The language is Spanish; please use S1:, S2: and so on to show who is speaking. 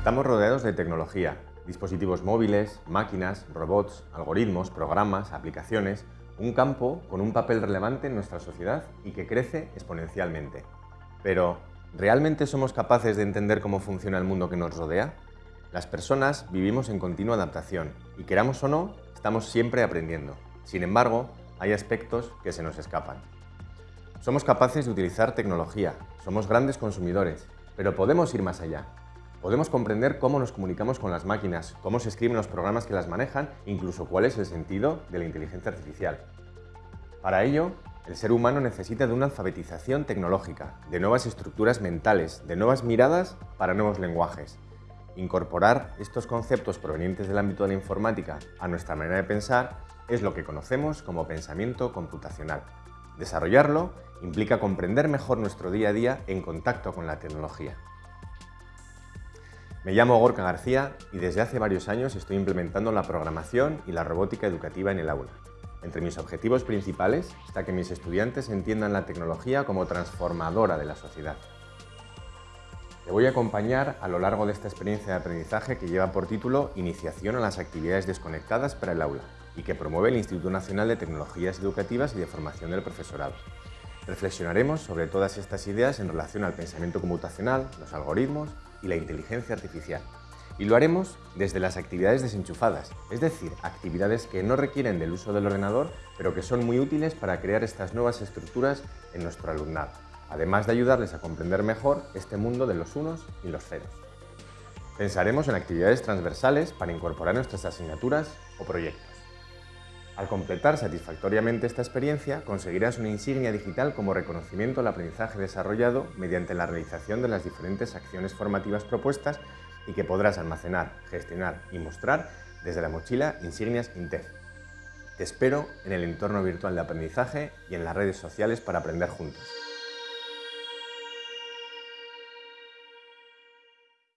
S1: Estamos rodeados de tecnología, dispositivos móviles, máquinas, robots, algoritmos, programas, aplicaciones, un campo con un papel relevante en nuestra sociedad y que crece exponencialmente. Pero, ¿realmente somos capaces de entender cómo funciona el mundo que nos rodea? Las personas vivimos en continua adaptación y queramos o no, estamos siempre aprendiendo. Sin embargo, hay aspectos que se nos escapan. Somos capaces de utilizar tecnología, somos grandes consumidores, pero podemos ir más allá. Podemos comprender cómo nos comunicamos con las máquinas, cómo se escriben los programas que las manejan, incluso cuál es el sentido de la inteligencia artificial. Para ello, el ser humano necesita de una alfabetización tecnológica, de nuevas estructuras mentales, de nuevas miradas para nuevos lenguajes. Incorporar estos conceptos provenientes del ámbito de la informática a nuestra manera de pensar es lo que conocemos como pensamiento computacional. Desarrollarlo implica comprender mejor nuestro día a día en contacto con la tecnología. Me llamo Gorka García y desde hace varios años estoy implementando la programación y la robótica educativa en el aula. Entre mis objetivos principales está que mis estudiantes entiendan la tecnología como transformadora de la sociedad. Te voy a acompañar a lo largo de esta experiencia de aprendizaje que lleva por título Iniciación a las actividades desconectadas para el aula y que promueve el Instituto Nacional de Tecnologías Educativas y de Formación del Profesorado. Reflexionaremos sobre todas estas ideas en relación al pensamiento computacional, los algoritmos y la inteligencia artificial. Y lo haremos desde las actividades desenchufadas, es decir, actividades que no requieren del uso del ordenador, pero que son muy útiles para crear estas nuevas estructuras en nuestro alumnado, además de ayudarles a comprender mejor este mundo de los unos y los ceros. Pensaremos en actividades transversales para incorporar nuestras asignaturas o proyectos. Al completar satisfactoriamente esta experiencia, conseguirás una insignia digital como reconocimiento al aprendizaje desarrollado mediante la realización de las diferentes acciones formativas propuestas y que podrás almacenar, gestionar y mostrar desde la mochila Insignias Intef. Te espero en el entorno virtual de aprendizaje y en las redes sociales para aprender juntos.